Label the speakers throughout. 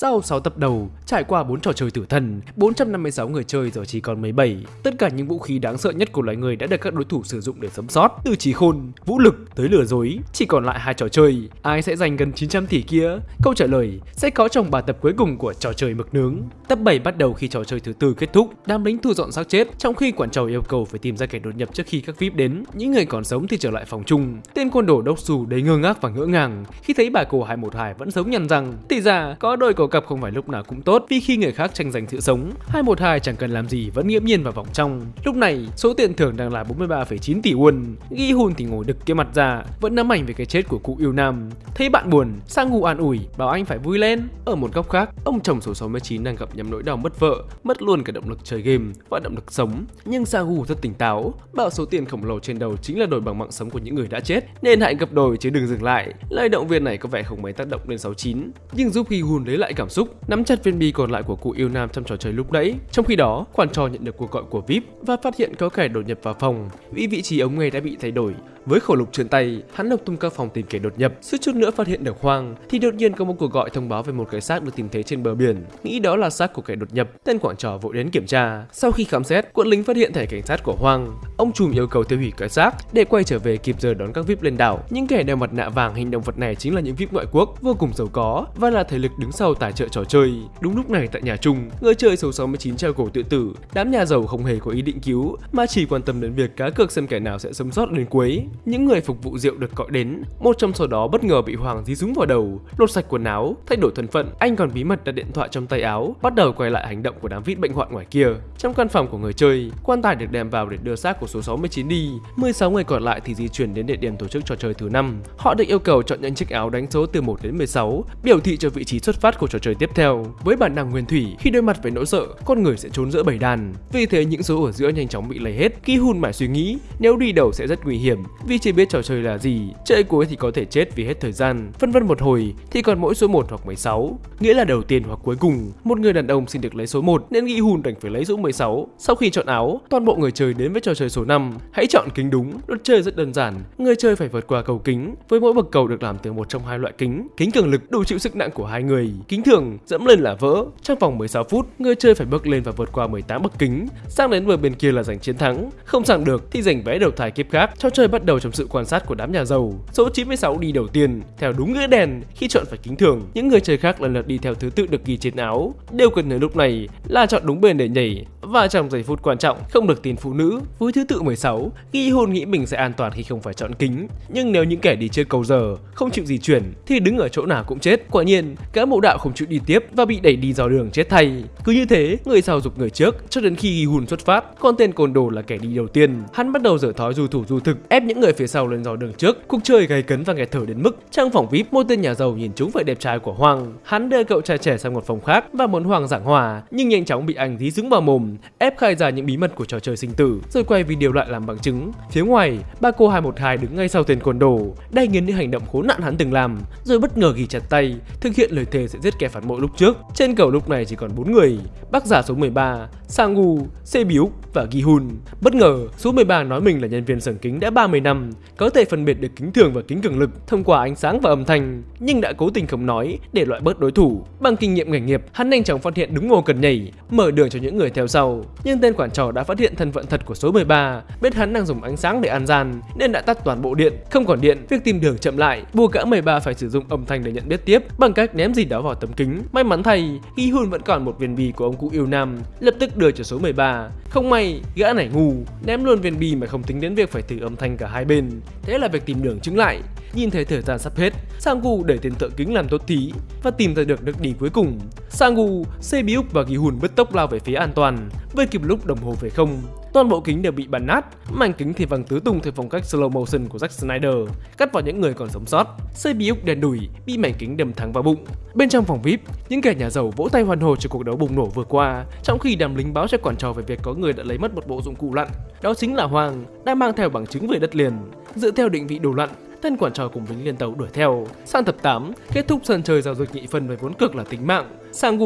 Speaker 1: Sau 6 tập đầu, trải qua 4 trò chơi tử thần, 456 người chơi giờ chỉ còn 17. Tất cả những vũ khí đáng sợ nhất của loài người đã được các đối thủ sử dụng để sống sót, từ trí khôn, vũ lực tới lừa dối. Chỉ còn lại hai trò chơi, ai sẽ giành gần 900 tỷ kia? Câu trả lời sẽ có trong bài tập cuối cùng của trò chơi mực nướng. Tập 7 bắt đầu khi trò chơi thứ tư kết thúc, đám lính thu dọn xác chết, trong khi quản trò yêu cầu phải tìm ra kẻ đột nhập trước khi các VIP đến. Những người còn sống thì trở lại phòng chung. Tên côn đồ đốc xù đầy ngơ ngác và ngỡ ngàng khi thấy bà cô 212 vẫn sống nhằn rằng thì ra có đôi của cặp không phải lúc nào cũng tốt vì khi người khác tranh giành sự sống 212 chẳng cần làm gì vẫn nghiễm nhiên vào vòng trong. Lúc này số tiền thưởng đang là 43,9 tỷ won ghi hun thì ngồi đực cái mặt ra vẫn nắm ảnh về cái chết của cụ yêu nam. Thấy bạn buồn sang ngủ an ủi bảo anh phải vui lên. Ở một góc khác ông chồng số 69 đang gặp nhầm nỗi đau mất vợ mất luôn cả động lực chơi game và động lực sống. Nhưng Sagu rất tỉnh táo bảo số tiền khổng lồ trên đầu chính là đổi bằng mạng sống của những người đã chết nên hãy gấp đôi chứ đừng dừng lại. Lời động viên này có vẻ không mấy tác động lên 69 nhưng giúp ghi Hun lấy lại cảm xúc, nắm chặt viên bi còn lại của cụ yêu nam trong trò chơi lúc nãy. Trong khi đó quản trò nhận được cuộc gọi của VIP và phát hiện có kẻ đột nhập vào phòng. Vì vị trí ống nghe đã bị thay đổi với khẩu lục trên tay, hắn lục tung các phòng tìm kẻ đột nhập, suýt chút nữa phát hiện được Hoang, thì đột nhiên có một cuộc gọi thông báo về một cái xác được tìm thấy trên bờ biển. Nghĩ đó là xác của kẻ đột nhập, tên quản trò vội đến kiểm tra. Sau khi khám xét, quân lính phát hiện thẻ cảnh sát của Hoang. Ông trùm yêu cầu tiêu hủy cái xác để quay trở về kịp giờ đón các VIP lên đảo. Những kẻ đeo mặt nạ vàng hình động vật này chính là những VIP ngoại quốc vô cùng giàu có và là thể lực đứng sau tài trợ trò chơi. Đúng lúc này tại nhà chung, người chơi số 69 treo cổ tự tử. Đám nhà giàu không hề có ý định cứu mà chỉ quan tâm đến việc cá cược xem kẻ nào sẽ sống sót đến cuối. Những người phục vụ rượu được gọi đến, một trong số đó bất ngờ bị Hoàng dí súng vào đầu, lột sạch quần áo, thay đổi thân phận. Anh còn bí mật đặt điện thoại trong tay áo, bắt đầu quay lại hành động của đám vít bệnh hoạn ngoài kia. Trong căn phòng của người chơi, quan tài được đem vào để đưa xác của số 69 đi. 16 người còn lại thì di chuyển đến địa điểm tổ chức trò chơi thứ năm. Họ được yêu cầu chọn những chiếc áo đánh số từ 1 đến 16, biểu thị cho vị trí xuất phát của trò chơi tiếp theo. Với bản năng nguyên thủy, khi đối mặt với nỗi sợ, con người sẽ trốn giữa bầy đàn. Vì thế những số ở giữa nhanh chóng bị lấy hết. Ki Hun mãi suy nghĩ, nếu đi đầu sẽ rất nguy hiểm, vì chưa biết trò chơi là gì, chơi cuối thì có thể chết vì hết thời gian. Phân vân một hồi thì còn mỗi số 1 hoặc 16, nghĩa là đầu tiên hoặc cuối cùng. Một người đàn ông xin được lấy số 1 nên nghĩ hùn đành phải lấy số 16. Sau khi chọn áo, toàn bộ người chơi đến với trò chơi số 5. Hãy chọn kính đúng. Luật chơi rất đơn giản, người chơi phải vượt qua cầu kính với mỗi bậc cầu được làm từ một trong hai loại kính. Kính cường lực đủ chịu sức nặng của hai người, kính thường dẫm lên là vỡ. Trong vòng 16 phút, người chơi phải bước lên và vượt qua 18 bậc kính, sang đến bờ bên kia là giành chiến thắng. Không sang được thì giành vé đầu thai kiếp khác. Trò chơi bắt đầu trong sự quan sát của đám nhà giàu. Số 96 đi đầu tiên, theo đúng nghĩa đèn khi chọn phải kính thường. Những người chơi khác lần lượt đi theo thứ tự được ghi trên áo. Điều cần nhớ lúc này là chọn đúng bên để nhảy và trong giây phút quan trọng không được tin phụ nữ. Với thứ tự 16, ghi hôn nghĩ mình sẽ an toàn khi không phải chọn kính. Nhưng nếu những kẻ đi chơi cầu giờ không chịu di chuyển thì đứng ở chỗ nào cũng chết. Quả nhiên, cả mộ đạo không chịu đi tiếp và bị đẩy đi dò đường chết thay. Cứ như thế, người sau dục người trước cho đến khi ghi hùn xuất phát. Còn tên côn đồ là kẻ đi đầu tiên. Hắn bắt đầu dở thói du thủ du thực, ép những người phía sau lên dò đường trước. Cuộc chơi gay cấn và nghẹt thở đến mức trong phòng vip một tên nhà giàu nhìn trúng vẻ đẹp trai của Hoàng. Hắn đưa cậu trai trẻ sang một phòng khác và muốn Hoàng giảng hòa, nhưng nhanh chóng bị anh dí dứng vào mồm, ép khai ra những bí mật của trò chơi sinh tử, rồi quay video lại làm bằng chứng. Phía ngoài, ba cô 212 đứng ngay sau tên côn đồ, đay nghiến những hành động khốn nạn hắn từng làm, rồi bất ngờ ghi chặt tay, thực hiện lời thề sẽ giết kẻ phản bội lúc trước. Trên cầu lúc này chỉ còn bốn người, bác giả số 13, Sangu, Sebiuk và Gihun. Bất ngờ, số 13 nói mình là nhân viên sưởng kính đã 30 năm, có thể phân biệt được kính thường và kính cường lực thông qua ánh sáng và âm thanh, nhưng đã cố tình không nói để loại bớt đối thủ. Bằng kinh nghiệm nghề nghiệp, hắn nhanh chóng phát hiện đúng ngô cần nhảy, mở đường cho những người theo sau. Nhưng tên quản trò đã phát hiện thân phận thật của số 13, biết hắn đang dùng ánh sáng để ăn gian nên đã tắt toàn bộ điện. Không còn điện, việc tìm đường chậm lại, buộc cả 13 phải sử dụng âm thanh để nhận biết tiếp bằng cách ném gì đó vào tấm kính. May mắn thay, Gi Hun vẫn còn một viên bi của ông cụ yêu nam, lập tức đưa cho số 13. Không may, gã này ngu, ném luôn viên bi mà không tính đến việc phải thử âm thanh cả hai bên. Thế là việc tìm đường chứng lại. Nhìn thấy thời gian sắp hết, Sangu để tiền thợ kính làm tốt thí và tìm ra được nước đi cuối cùng. Sangu, Sebiuk và Gihun bứt tốc lao về phía an toàn, với kịp lúc đồng hồ về không. Toàn bộ kính đều bị bắn nát, mảnh kính thì văng tứ tung theo phong cách slow motion của Zack Snyder, cắt vào những người còn sống sót. Sebiuk đèn đùi, bị mảnh kính đâm thẳng vào bụng. Bên trong phòng VIP, những kẻ nhà giàu vỗ tay hoan hô cho cuộc đấu bùng nổ vừa qua, trong khi đám lính báo cho quản trò về việc có người đã lấy mất một bộ dụng cụ lặn. Đó chính là Hoàng, đang mang theo bằng chứng về đất liền. Dựa theo định vị đồ lặn, Tên quản trò cùng lính liên tàu đuổi theo. Sang tập 8, kết thúc sân chơi giao dịch nhị phân với vốn cực là tính mạng. Sang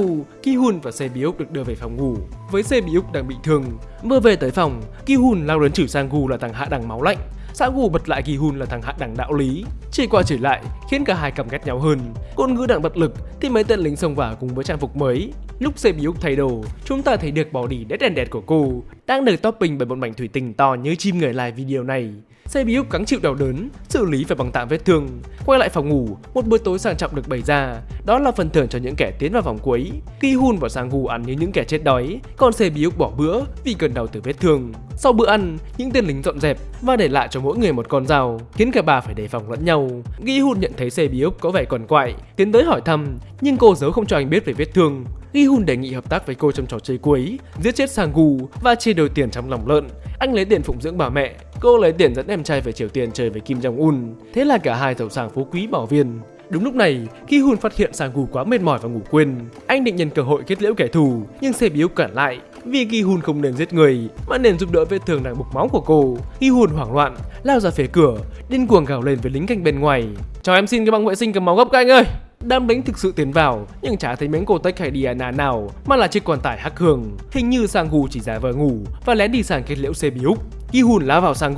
Speaker 1: Ki Hun và Sebiuk được đưa về phòng ngủ. Với Sebiuk đang bị thương, mơ về tới phòng, Ki Hun lao đến chửi Sang là thằng hạ đẳng máu lạnh. Sang bật lại Ki-hun là thằng hạ đẳng đạo lý. Chỉ qua chỉ lại khiến cả hai cầm ghét nhau hơn. Côn ngữ đặng bật lực thì mấy tên lính xông vào cùng với trang phục mới. Lúc Sebiuk thay đồ, chúng ta thấy được bỏ đi đét đèn đẹp của cô đang được topping bởi một mảnh thủy tinh to như chim người lại video này. Sebiuk cắn chịu đau đớn, xử lý phải bằng tạm vết thương. Quay lại phòng ngủ, một bữa tối sang trọng được bày ra. Đó là phần thưởng cho những kẻ tiến vào vòng cuối. Ki Hun và Sang Gu ăn như những kẻ chết đói, còn Sebiuk bỏ bữa vì cơn đau từ vết thương. Sau bữa ăn, những tên lính dọn dẹp và để lại cho mỗi người một con dao, khiến cả bà phải đề phòng lẫn nhau. Gi Hun nhận thấy Sebiuk có vẻ còn quại, tiến tới hỏi thăm, nhưng cô giấu không cho anh biết về vết thương. Gi Hun đề nghị hợp tác với cô trong trò chơi cuối, giết chết Sang Gu và chia đôi tiền trong lòng lợn. Anh lấy tiền phụng dưỡng bà mẹ, cô lấy tiền dẫn em trai về Triều Tiên chơi với Kim Jong Un. Thế là cả hai giàu sang phú quý bảo viên. Đúng lúc này, khi Hun phát hiện Sang Gu quá mệt mỏi và ngủ quên. Anh định nhân cơ hội kết liễu kẻ thù, nhưng xe Biếu cản lại. Vì Ki Hun không nên giết người, mà nên giúp đỡ vết thương đang bục máu của cô. Ki Hun hoảng loạn, lao ra phía cửa, điên cuồng gào lên với lính canh bên ngoài. Cho em xin cái băng vệ sinh cầm máu gấp các anh ơi! Đám lính thực sự tiến vào, nhưng chả thấy miếng cô tách hay Diana nào, mà là chiếc quan tải hắc hường. Hình như Sang chỉ giả vờ ngủ và lén đi sang kết liễu xe biếu. Ki hùn lá vào Sang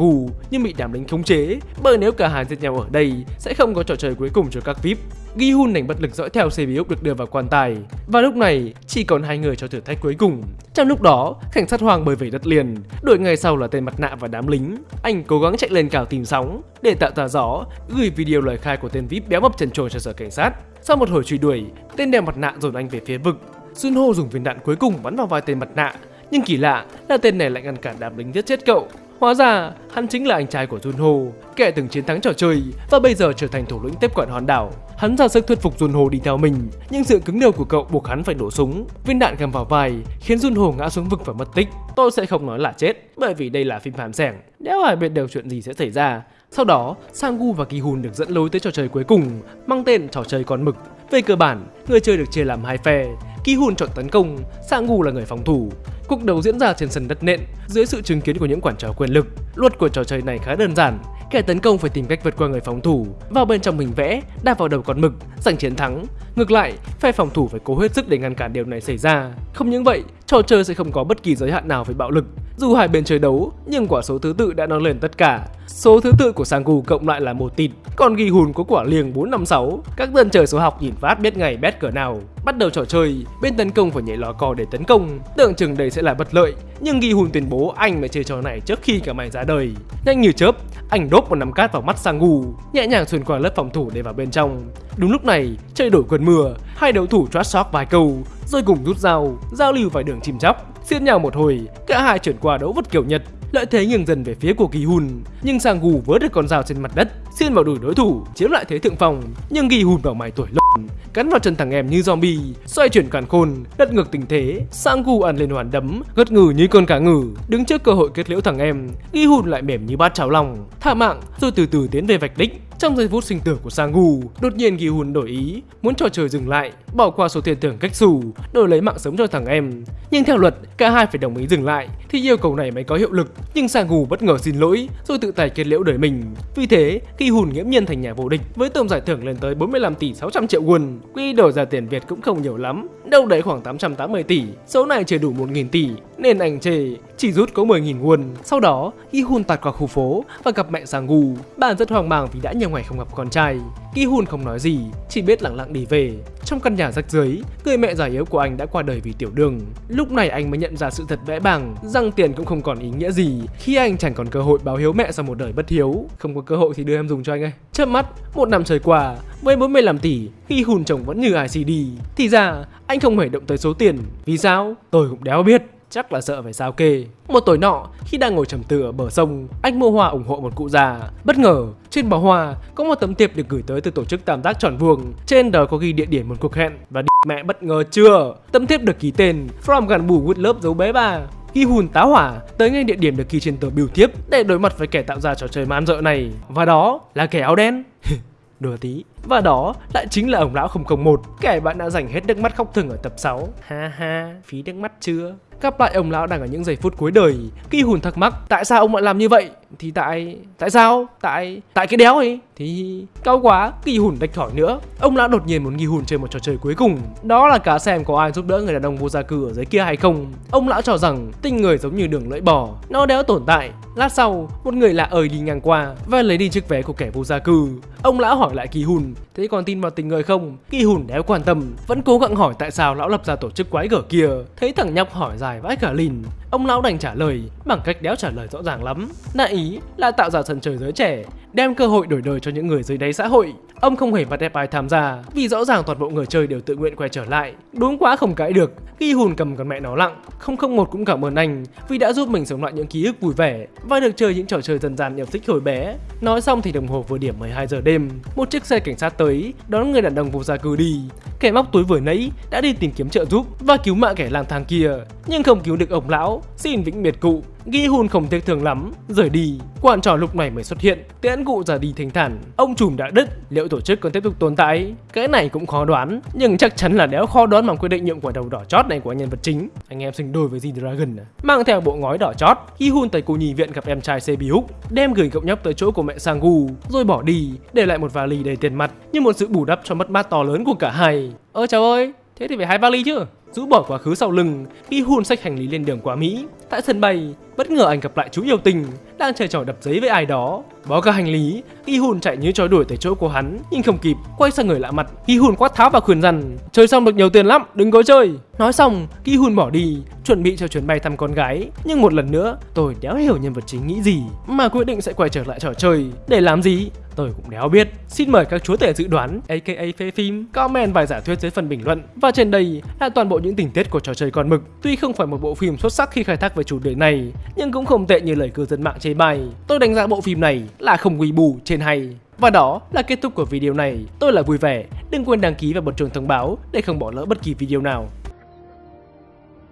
Speaker 1: nhưng bị đám lính khống chế, bởi nếu cả hai giết nhau ở đây sẽ không có trò chơi cuối cùng cho các VIP. Gi Hun đành bất lực dõi theo xe biếu được đưa vào quan tài. Và lúc này chỉ còn hai người cho thử thách cuối cùng. Trong lúc đó, cảnh sát Hoàng bơi về đất liền, đuổi ngày sau là tên mặt nạ và đám lính. Anh cố gắng chạy lên cào tìm sóng để tạo ra gió, gửi video lời khai của tên VIP béo mập trần trồi cho sở cảnh sát. Sau một hồi truy đuổi, tên đeo mặt nạ dồn anh về phía vực. Junho dùng viên đạn cuối cùng bắn vào vai tên mặt nạ, nhưng kỳ lạ là tên này lại ngăn cản đám lính giết chết cậu. Hóa ra, hắn chính là anh trai của Junho, kẻ từng chiến thắng trò chơi và bây giờ trở thành thủ lĩnh tiếp quản hòn đảo. Hắn ra sức thuyết phục Junho đi theo mình, nhưng sự cứng đầu của cậu buộc hắn phải nổ súng. Viên đạn găm vào vai, khiến Junho ngã xuống vực và mất tích. Tôi sẽ không nói là chết, bởi vì đây là phim phàm sẻng. Nếu ai biết được chuyện gì sẽ xảy ra. Sau đó, Sang-gu và Ki-hun được dẫn lối tới trò chơi cuối cùng, mang tên trò chơi con mực. Về cơ bản, người chơi được chia làm hai phe. Ki-hun chọn tấn công, Sang-gu là người phòng thủ. Cuộc đấu diễn ra trên sân đất nện, dưới sự chứng kiến của những quản trò quyền lực. Luật của trò chơi này khá đơn giản, kẻ tấn công phải tìm cách vượt qua người phòng thủ, vào bên trong hình vẽ, đạp vào đầu con mực, giành chiến thắng. Ngược lại, phe phòng thủ phải cố hết sức để ngăn cản điều này xảy ra. Không những vậy, trò chơi sẽ không có bất kỳ giới hạn nào về bạo lực. Dù hai bên chơi đấu, nhưng quả số thứ tự đã nâng lên tất cả. Số thứ tự của Sangu cộng lại là một tịt, còn ghi hùn có quả liềng 456. Các dân trời số học nhìn phát biết ngày bét cỡ nào. Bắt đầu trò chơi, bên tấn công phải nhảy lò cò để tấn công, tưởng chừng đây sẽ là bất lợi, nhưng ghi hùn tuyên bố anh mới chơi trò này trước khi cả mày ra đời. Nhanh như chớp, anh đốt một nắm cát vào mắt Sangu, nhẹ nhàng xuyên qua lớp phòng thủ để vào bên trong. Đúng lúc này, chơi đổi quần mưa, hai đấu thủ trash talk vài câu, rồi cùng rút dao, giao lưu vài đường chim chóc. Xiên nhau một hồi, cả hai chuyển qua đấu vật kiểu Nhật, lợi thế nghiêng dần về phía của Kỳ hùn. nhưng Sang Gu vớ được con dao trên mặt đất, xiên vào đùi đối thủ, chiếm lại thế thượng phòng, nhưng Kỳ hùn vào mày tuổi lộn, cắn vào chân thằng em như zombie, xoay chuyển càn khôn, đất ngược tình thế, Sang Gu ăn lên hoàn đấm, gật ngừ như con cá ngừ, đứng trước cơ hội kết liễu thằng em, Kỳ hùn lại mềm như bát cháo lòng, tha mạng rồi từ từ tiến về vạch đích. Trong giây phút sinh tử của Sang đột nhiên Gi Hun đổi ý, muốn trò chơi dừng lại, bỏ qua số tiền thưởng cách xù, đổi lấy mạng sống cho thằng em. Nhưng theo luật, cả hai phải đồng ý dừng lại, thì yêu cầu này mới có hiệu lực. Nhưng Sang bất ngờ xin lỗi, rồi tự tài kết liễu đời mình. Vì thế, Gi Hun nghiễm nhiên thành nhà vô địch với tổng giải thưởng lên tới 45 tỷ 600 triệu won. Quy đổi ra tiền Việt cũng không nhiều lắm, đâu đấy khoảng 880 tỷ. Số này chưa đủ 1.000 tỷ, nên anh chê chỉ rút có 10.000 won. Sau đó, Gi Hun tạt qua khu phố và gặp mẹ Sang Gu. Bà rất hoang mang vì đã nhận nhiều ngày không gặp con trai. Ki Hun không nói gì, chỉ biết lặng lặng đi về. Trong căn nhà rách rưới, người mẹ già yếu của anh đã qua đời vì tiểu đường. Lúc này anh mới nhận ra sự thật vẽ bằng rằng tiền cũng không còn ý nghĩa gì khi anh chẳng còn cơ hội báo hiếu mẹ sau một đời bất hiếu. Không có cơ hội thì đưa em dùng cho anh ấy. Chớp mắt, một năm trôi qua, với 45 tỷ, khi Hun chồng vẫn như ICD. Thì ra, anh không hề động tới số tiền. Vì sao? Tôi cũng đéo biết chắc là sợ phải sao kê. Một tối nọ, khi đang ngồi trầm tư ở bờ sông, anh mua hoa ủng hộ một cụ già. Bất ngờ, trên bó hoa có một tấm thiệp được gửi tới từ tổ chức tam giác tròn vuông. Trên đó có ghi địa điểm một cuộc hẹn và mẹ bất ngờ chưa. Tấm thiệp được ký tên From gần bù with love dấu bé bà Ghi hùn tá hỏa tới ngay địa điểm được ghi trên tờ biểu thiếp để đối mặt với kẻ tạo ra trò chơi man dợ này. Và đó là kẻ áo đen. đùa tí. Và đó lại chính là ông lão 001, kẻ bạn đã dành hết nước mắt khóc thừng ở tập 6. Ha ha, phí nước mắt chưa? Gặp lại ông lão đang ở những giây phút cuối đời, Kỳ hùn thắc mắc tại sao ông lại làm như vậy? Thì tại... tại sao? Tại... tại cái đéo ấy. Thì cao quá, kỳ hùn đạch thỏi nữa Ông lão đột nhiên muốn nghi hùn chơi một trò chơi cuối cùng Đó là cá xem có ai giúp đỡ người đàn ông vô gia cư ở dưới kia hay không Ông lão cho rằng tinh người giống như đường lưỡi bò Nó đéo tồn tại Lát sau, một người lạ ơi đi ngang qua và lấy đi chiếc vé của kẻ vô gia cư. Ông lão hỏi lại Kỳ Hùn, thế còn tin vào tình người không? Kỳ Hùn đéo quan tâm, vẫn cố gắng hỏi tại sao lão lập ra tổ chức quái gở kia. Thấy thằng nhóc hỏi dài vãi cả lìn, ông lão đành trả lời bằng cách đéo trả lời rõ ràng lắm. Đại ý là tạo ra sân chơi giới trẻ, đem cơ hội đổi đời cho những người dưới đáy xã hội. Ông không hề bắt ép ai tham gia, vì rõ ràng toàn bộ người chơi đều tự nguyện quay trở lại. Đúng quá không cãi được, khi Hùn cầm con mẹ nó lặng. 001 cũng cảm ơn anh vì đã giúp mình sống lại những ký ức vui vẻ và được chơi những trò chơi dân gian yêu thích hồi bé. Nói xong thì đồng hồ vừa điểm 12 giờ đêm, một chiếc xe cảnh sát tới đón người đàn ông vô gia cư đi. Kẻ móc túi vừa nãy đã đi tìm kiếm trợ giúp và cứu mạng kẻ lang thang kia, nhưng không cứu được ông lão. Xin vĩnh biệt cụ. Ghi hùn không tiếc thường lắm, rời đi. Quan trò lúc này mới xuất hiện, tiễn cụ ra đi thanh thản. Ông trùm đã đứt, liệu tổ chức còn tiếp tục tồn tại? Cái này cũng khó đoán, nhưng chắc chắn là đéo khó đoán bằng quyết định nhượng quả đầu đỏ chót này của nhân vật chính. Anh em sinh đôi với gì dragon? à. Mang theo bộ ngói đỏ chót, Ghi hùn tới cô nhi viện gặp em trai Sebi Húc, đem gửi cậu nhóc tới chỗ của mẹ Sangu, rồi bỏ đi, để lại một vali đầy tiền mặt như một sự bù đắp cho mất mát to lớn của cả hai. Ơ trời ơi, thế thì phải hai vali chứ? Rũ bỏ quá khứ sau lưng, Khi hùn sách hành lý lên đường qua Mỹ. Tại sân bay, bất ngờ anh gặp lại chú yêu tình, đang chơi trò đập giấy với ai đó. Bó cả hành lý, Ki hùn chạy như chó đuổi tới chỗ của hắn, nhưng không kịp, quay sang người lạ mặt. Ki hùn quát tháo và khuyên rằng, chơi xong được nhiều tiền lắm, đừng có chơi. Nói xong, Ki hùn bỏ đi, chuẩn bị cho chuyến bay thăm con gái. Nhưng một lần nữa, tôi đéo hiểu nhân vật chính nghĩ gì, mà quyết định sẽ quay trở lại trò chơi. Để làm gì? Tôi cũng đéo biết. Xin mời các chúa tể dự đoán, aka phê phim, comment vài giả thuyết dưới phần bình luận. Và trên đây là toàn bộ những tình tiết của trò chơi con mực. Tuy không phải một bộ phim xuất sắc khi khai thác về chủ đề này, nhưng cũng không tệ như lời cư dân mạng chê bai. Tôi đánh giá bộ phim này là không quy bù trên hay. Và đó là kết thúc của video này. Tôi là vui vẻ. Đừng quên đăng ký và bật chuông thông báo để không bỏ lỡ bất kỳ video nào.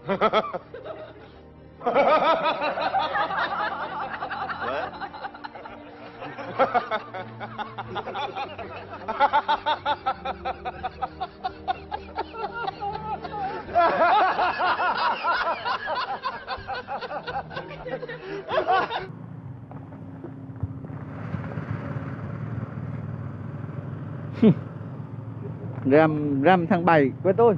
Speaker 1: Dạ.
Speaker 2: Ram Ram tháng 7 với tôi.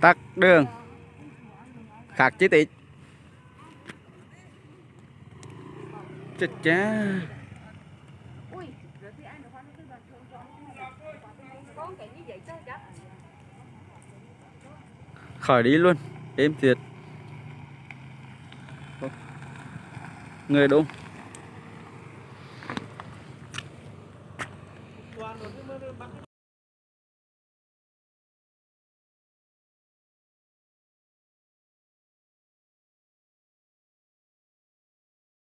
Speaker 2: Tắt đường. Khác chi tiết chết cha
Speaker 3: Ui, rồi thì ai được khoan cái bàn thường cho Có cái như vậy chết chà
Speaker 2: khỏi đi luôn êm thiệt người
Speaker 1: đúng